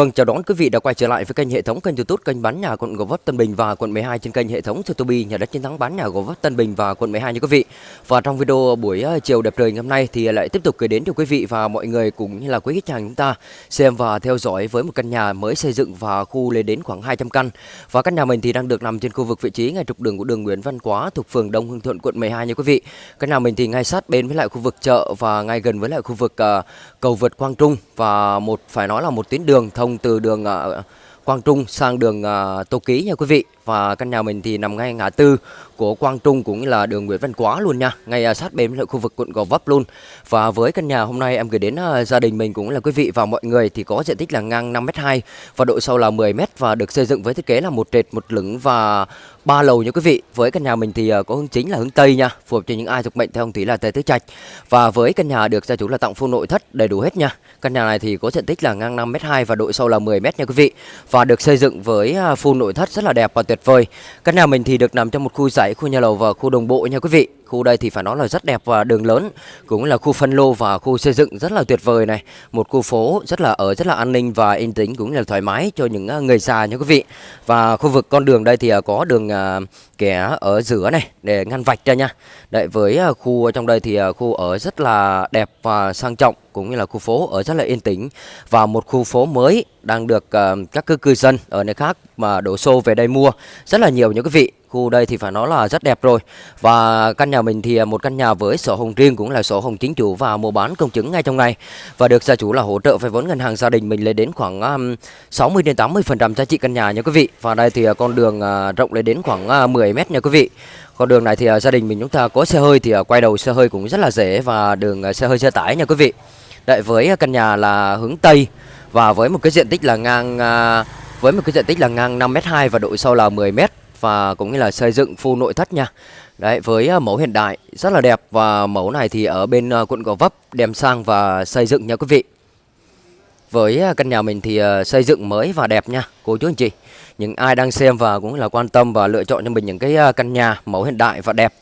Vâng, chào đón quý vị đã quay trở lại với kênh hệ thống kênh YouTube kênh bán nhà quận Gò Vấp Tân Bình và quận 12 trên kênh hệ thống Tutobi nhà đất chiến thắng bán nhà Gò Vấp Tân Bình và quận 12 nha quý vị. Và trong video buổi ờ, chiều đẹp trời ngày hôm nay thì lại tiếp tục gửi đến cho quý vị và mọi người cũng như là quý khách hàng chúng ta xem và theo dõi với một căn nhà mới xây dựng và khu lên đến khoảng 200 căn. Và căn nhà mình thì đang được nằm trên khu vực vị trí ngay trục đường của đường Nguyễn Văn Quá thuộc phường Đông Hưng Thuận quận 12 nha quý vị. Căn nhà mình thì ngay sát bên với lại khu vực chợ và ngay gần với lại khu vực uh, cầu vượt Quang Trung và một phải nói là một tuyến đường thông từ đường ờ, Quang Trung sang đường ờ, Tô Ký nha quý vị và căn nhà mình thì nằm ngay ngã tư của Quang Trung cũng như là đường Nguyễn Văn Quá luôn nha. Ngay à, sát bên lại khu vực quận Gò Vấp luôn. Và với căn nhà hôm nay em gửi đến à, gia đình mình cũng là quý vị và mọi người thì có diện tích là ngang 5m2 và độ sâu là 10m và được xây dựng với thiết kế là một trệt, một lửng và ba lầu nha quý vị. Với căn nhà mình thì à, có hướng chính là hướng tây nha, phù hợp cho những ai thuộc mệnh theo ông thủy là tây tứ trạch. Và với căn nhà được gia chủ là tặng full nội thất đầy đủ hết nha. Căn nhà này thì có diện tích là ngang 5m2 và độ sâu là 10m nha quý vị. Và được xây dựng với full nội thất rất là đẹp và tuyệt vời. Căn nhà mình thì được nằm trong một khu dãy, khu nhà lầu và khu đồng bộ nha quý vị khu đây thì phải nói là rất đẹp và đường lớn, cũng là khu phân lô và khu xây dựng rất là tuyệt vời này. Một khu phố rất là ở, rất là an ninh và yên tĩnh cũng là thoải mái cho những à, người già nha quý vị. Và khu vực con đường đây thì à, có đường à, kẻ ở giữa này để ngăn vạch ra nha. Đấy, với khu trong đây thì khu ở rất là đẹp và sang trọng cũng như là khu phố ở rất là yên tĩnh. Và một khu phố mới đang được các cư dân ở nơi khác mà đổ xô về đây mua rất là nhiều những quý vị khu đây thì phải nói là rất đẹp rồi. Và căn nhà mình thì à, một căn nhà với sổ hồng riêng cũng là sổ hồng chính chủ và mua bán công chứng ngay trong ngày. Và được gia chủ là hỗ trợ vay vốn ngân hàng gia đình mình lên đến khoảng 60 đến 80 phần trăm giá trị căn nhà nha quý vị. Và đây thì à, con đường à, rộng lên đến khoảng 10 mét nha quý vị. Con đường này thì gia đình mình chúng ta có xe hơi thì quay đầu xe hơi cũng rất là dễ và đường xe hơi xe tải nha quý vị. Đấy với căn nhà là hướng Tây và với một cái diện tích là ngang với một cái diện tích là ngang 5m2 và độ sâu là 10m và cũng như là xây dựng full nội thất nha. Đấy, với à, mẫu hiện đại rất là đẹp và mẫu này thì ở bên à, quận Gò Vấp đem sang và xây dựng nha quý vị. Với à, căn nhà mình thì xây dựng mới và đẹp nha, cô chú anh chị. Những ai đang xem và cũng là quan tâm và lựa chọn cho mình những cái căn nhà mẫu hiện đại và đẹp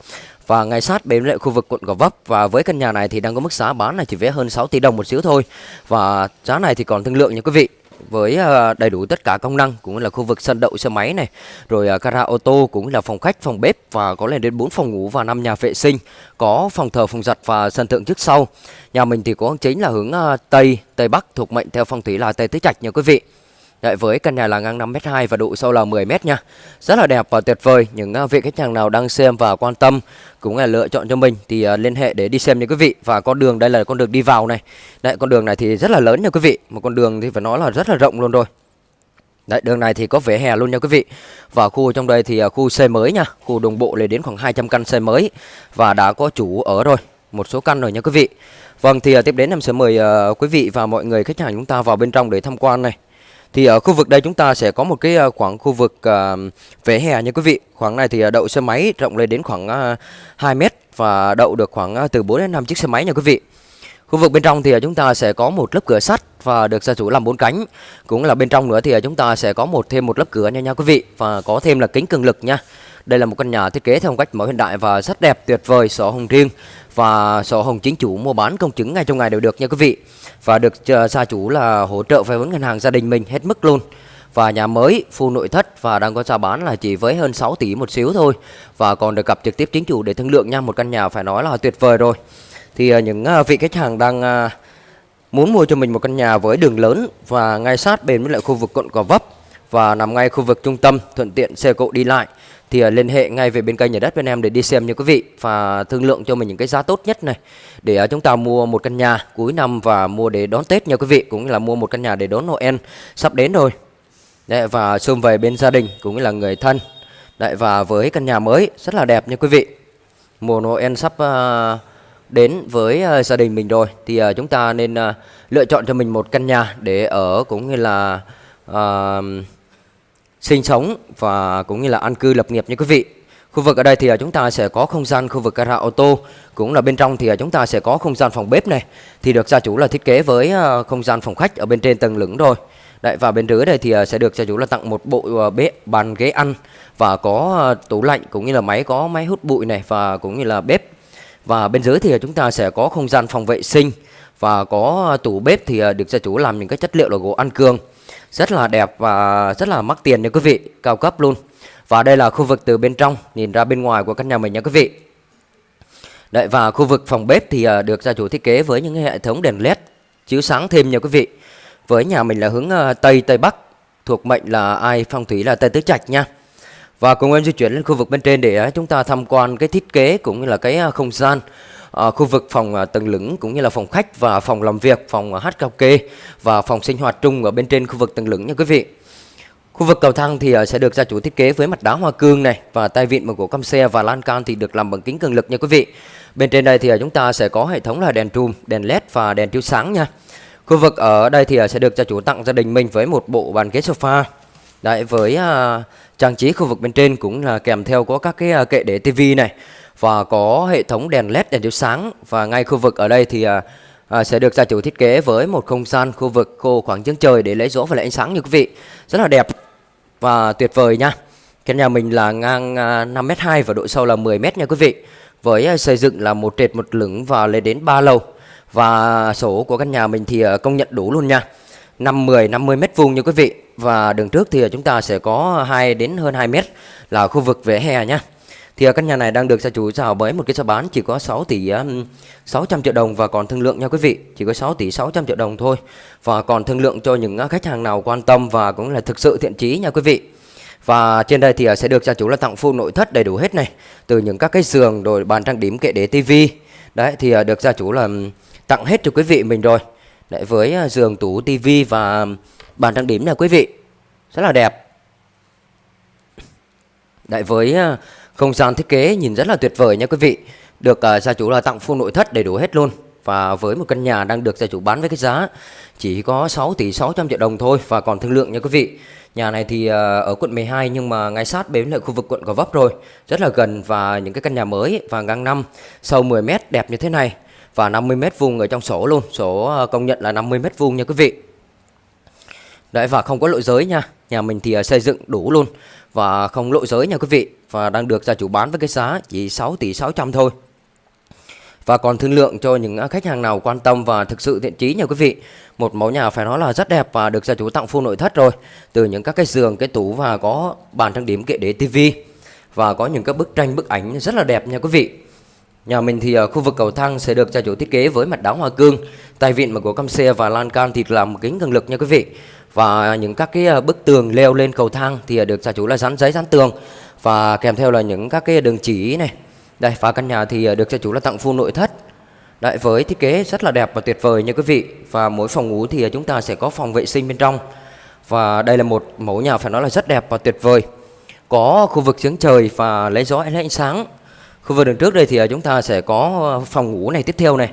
và ngay sát bên lại khu vực quận Gò Vấp và với căn nhà này thì đang có mức giá bán là chỉ vé hơn 6 tỷ đồng một xíu thôi và giá này thì còn thương lượng nha quý vị với ờ, đầy đủ tất cả công năng, cũng là khu vực sân đậu xe máy này, rồi ờ, gara ô tô, cũng là phòng khách, phòng bếp, và có lên đến 4 phòng ngủ và 5 nhà vệ sinh, có phòng thờ, phòng giặt và sân thượng trước sau. Nhà mình thì có chính là hướng ờ, tây tây bắc, thuộc mệnh theo phong thủy là tây tứ trạch nha quý vị. Đấy, với căn nhà là ngang 5m2 và độ sâu là 10m nha. Rất là đẹp và tuyệt vời. Những uh, vị khách hàng nào đang xem và quan tâm Cũng là lựa chọn cho mình Thì uh, liên hệ để đi xem nha quý vị. Và con đường đây là con đường đi vào này. Đấy, con đường này thì rất là lớn nha quý vị. Một con đường thì phải nói là rất là rộng luôn rồi. Đấy, đường này thì có vỉa hè luôn nha quý vị. Và khu trong đây thì à, khu xây mới nha. Khu đồng bộ lên đến khoảng 200 căn xây mới Và đã có chủ ở rồi. Một số căn rồi nha quý vị. Vâng thì tiếp đến em sẽ mời uh, quý vị và mọi người khách hàng chúng ta vào bên trong để tham quan này thì ở khu vực đây chúng ta sẽ có một cái ờ, khoảng khu vực uh, vỉa hè nha quý vị. Khoảng này thì ờ, đậu xe máy rộng lên đến khoảng uh, 2 mét và đậu được khoảng uh, từ 4 đến 5 chiếc xe máy nha quý vị. Khu vực bên trong thì chúng ta sẽ có một lớp cửa sắt và được gia chủ làm bốn cánh. Cũng là bên trong nữa thì chúng ta sẽ có một thêm một lớp cửa nha nha quý vị và có thêm là kính cường lực nha. Đây là một căn nhà thiết kế theo phong cách mẫu hiện đại và rất đẹp tuyệt vời, sổ hồng riêng và sổ hồng chính chủ mua bán công chứng ngay trong ngày đều được nha quý vị. Và được ờ, gia chủ là hỗ trợ vay vốn ngân hàng gia đình mình hết mức luôn. Và nhà mới full nội thất và đang có giá bán là chỉ với hơn 6 tỷ một xíu thôi. Và còn được gặp trực tiếp chính chủ để thương lượng nha, một căn nhà phải nói là tuyệt vời rồi. Thì ờ, những ờ, vị khách hàng đang muốn mua cho mình một căn nhà với đường lớn và ngay sát bên với lại khu vực quận Gò Vấp và nằm ngay khu vực trung tâm thuận tiện xe cộ đi lại thì uh, liên hệ ngay về bên kênh nhà đất bên em để đi xem nha quý vị và thương lượng cho mình những cái giá tốt nhất này. Để uh, chúng ta mua một căn nhà cuối năm và mua để đón Tết nha quý vị cũng là mua một căn nhà để đón Noel sắp đến rồi. Đấy, và xung về bên gia đình cũng như là người thân. Đấy, và với căn nhà mới rất là đẹp nha quý vị. Mùa Noel sắp uh, đến với uh, gia đình mình rồi thì uh, chúng ta nên uh, lựa chọn cho mình một căn nhà để ở cũng như là uh, sinh sống và cũng như là an cư lập nghiệp như quý vị. Khu vực ở đây thì à, chúng ta sẽ có không gian khu vực gara ô tô, cũng là bên trong thì à, chúng ta sẽ có không gian phòng bếp này. Thì được gia chủ là thiết kế với à, không gian phòng khách ở bên trên tầng lửng rồi. Đấy và bên dưới đây thì sẽ được gia chủ là tặng một bộ bếp bàn ghế ăn và có tủ lạnh cũng như là máy có máy hút bụi này và cũng như là bếp. Và bên dưới thì chúng ta sẽ có không gian phòng vệ sinh và có tủ bếp thì được gia chủ làm những cái chất liệu là gỗ ăn cương rất là đẹp và rất là mắc tiền nha quý vị, cao cấp luôn. Và đây là khu vực từ bên trong, nhìn ra bên ngoài của căn nhà mình nha quý vị. Đấy, và khu vực phòng bếp thì à, được gia chủ thiết kế với những hệ thống đèn led chiếu sáng thêm nha quý vị. Với nhà mình là hướng à, tây tây bắc, thuộc mệnh là ai, phong thủy là tây tứ trạch nha. Và cùng em di chuyển lên khu vực bên trên để à, chúng ta tham quan cái thiết kế cũng như là cái không gian uh, khu vực phòng uh, tầng lửng cũng như là phòng khách và phòng làm việc phòng uh, hát karaoke và phòng sinh hoạt chung ở bên trên khu vực tầng lửng nha quý vị Khu vực cầu thang thì sẽ được gia chủ thiết kế với mặt đá hoa cương này và tay vịn bằng gỗ căm xe và lan can thì được làm bằng kính cường lực nha quý vị. Bên trên đây thì chúng ta sẽ có hệ thống là đèn trùm, đèn led và đèn chiếu sáng nha. Khu vực ở đây thì sẽ được gia chủ tặng gia đình mình với một bộ bàn ghế sofa. Đấy với uh, trang trí khu vực bên trên cũng là kèm theo có các cái uh, kệ để tivi này và có hệ thống đèn led đèn chiếu sáng và ngay khu vực ở đây thì à, à, sẽ được gia chủ thiết kế với một không gian khu vực khô khoảng trứng trời để lấy gió và lấy ánh sáng như quý vị. Rất là đẹp và tuyệt vời nha. Căn nhà mình là ngang à, 5m2 và độ sâu là 10m nha quý vị. Với à, xây dựng là một trệt một lửng và lên đến 3 lầu. Và số của căn nhà mình thì à, công nhận đủ luôn nha. 5 10 50 mét vuông nha quý vị. Và đường trước thì chúng ta sẽ có 2 đến hơn 2 mét là khu vực vỉa hè nha. Thì à, căn nhà này đang được gia chủ chào với một cái giá bán chỉ có 6 tỷ à, 600 triệu đồng và còn thương lượng nha quý vị. Chỉ có 6 tỷ 600 triệu đồng thôi. Và còn thương lượng cho những à, khách hàng nào quan tâm và cũng là thực sự thiện chí nha quý vị. Và trên đây thì sẽ được gia chủ là tặng full nội thất đầy đủ hết này. Từ những các cái giường rồi bàn trang điểm kệ để tivi. Đấy, thì được gia chủ là tặng hết cho quý vị mình rồi. Đấy, với giường, tủ tivi và bàn trang điểm nha quý vị. Rất là đẹp. Đấy, với không gian thiết kế nhìn rất là tuyệt vời nha quý vị. Được uh, gia chủ là tặng full nội thất đầy đủ hết luôn. Và với một căn nhà đang được gia chủ bán với cái giá chỉ có 6 tỷ 600 triệu đồng thôi và còn thương lượng nha quý vị. Nhà này thì uh, ở quận 12 nhưng mà ngay sát bến lại khu vực quận Gò Vấp rồi. Rất là gần và những cái căn nhà mới và ngang năm sâu 10 m đẹp như thế này và 50 m vuông ở trong sổ luôn. Sổ à, công nhận là 50 m vuông nha quý vị. Đấy và không có lộ giới nha. Nhà mình thì à, xây dựng đủ luôn và không lộ giới nha quý vị và đang được gia chủ bán với cái giá chỉ 6 tỷ 600 thôi. Và còn thương lượng cho những à, khách hàng nào quan tâm và thực sự thiện chí nha quý vị. Một mẫu nhà phải nói là rất đẹp và được gia chủ tặng full nội thất rồi. Từ những các cái giường, cái tủ và có bàn trang điểm kệ để tivi và có những các bức tranh bức ảnh rất là đẹp nha quý vị. Nhà mình thì khu vực cầu thang sẽ được gia chủ thiết kế với mặt đá hoa cương, tay vịn mà của cam xe và lan can thì làm kính cường lực nha quý vị. Và những các cái à, bức tường leo lên cầu thang thì được gia chủ là dán giấy dán tường. Và kèm theo là những các cái đường chỉ này. Đây và căn nhà thì à, được gia chủ là tặng full nội thất. Đấy, với thiết kế rất là đẹp và tuyệt vời nha quý vị. Và mỗi phòng ngủ thì chúng ta sẽ có phòng vệ sinh bên trong. Và đây là một mẫu nhà phải nói là rất đẹp và tuyệt vời. Có khu vực giếng trời và lấy gió lấy ánh sáng. Khu vực đường trước đây thì ờ, chúng ta sẽ có ờ, phòng ngủ này tiếp theo này.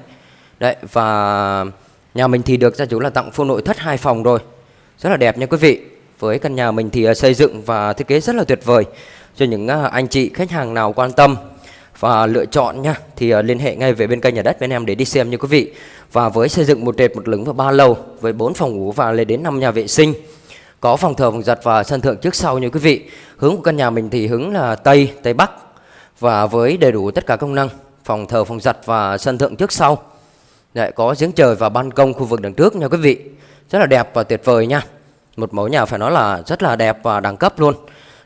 Đấy, và nhà mình thì được gia chủ là tặng full nội thất hai phòng rồi. Rất là đẹp nha quý vị. Với căn nhà mình thì ờ, xây dựng và thiết kế rất là tuyệt vời Cho những anh chị khách hàng nào quan tâm và lựa chọn nha thì liên hệ ngay về bên kênh nhà đất bên em để đi xem như quý vị. Và với xây dựng một trệt một lửng và ba lầu với bốn phòng ngủ và lên đến 5 nhà vệ sinh có phòng thờ phòng giặt và sân thượng trước sau như quý vị. Hướng của căn nhà mình thì hướng là tây tây bắc và với đầy đủ tất cả công năng phòng thờ phòng giặt và sân thượng trước sau lại có giếng trời và ban công khu vực đằng trước nha quý vị rất là đẹp và tuyệt vời nha một mẫu nhà phải nói là rất là đẹp và đẳng cấp luôn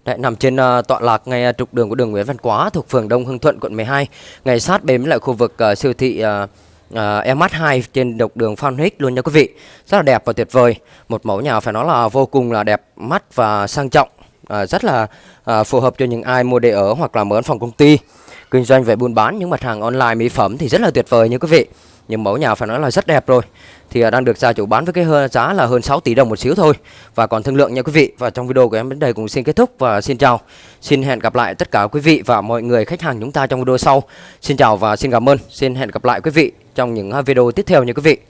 Đấy, nằm trên uh, tọa lạc ngay ờ, trục đường của đường Nguyễn Văn Quá thuộc phường Đông Hưng Thuận quận 12, ngay sát bên lại khu vực uh, siêu thị uh, uh, MH2 trên độc đường Phan Hích luôn nha quý vị. Rất là đẹp và tuyệt vời. Một mẫu nhà phải nói là vô cùng là đẹp mắt và sang trọng à, rất là à, phù hợp cho những ai mua để ở hoặc là mở văn phòng công ty. Kinh doanh về buôn bán những mặt hàng online mỹ phẩm thì rất là tuyệt vời nha quý vị. Nhưng mẫu nhà phải nói là rất đẹp rồi. Thì à, đang được gia chủ bán với cái giá là hơn 6 tỷ đồng một xíu thôi. Và còn thương lượng nha quý vị. Và trong video của em đến đây cũng xin kết thúc và xin chào. Xin hẹn gặp lại tất cả quý vị và mọi người khách hàng chúng ta trong video sau. Xin chào và xin cảm ơn. Xin hẹn gặp lại quý vị trong những à, video tiếp theo nha quý vị.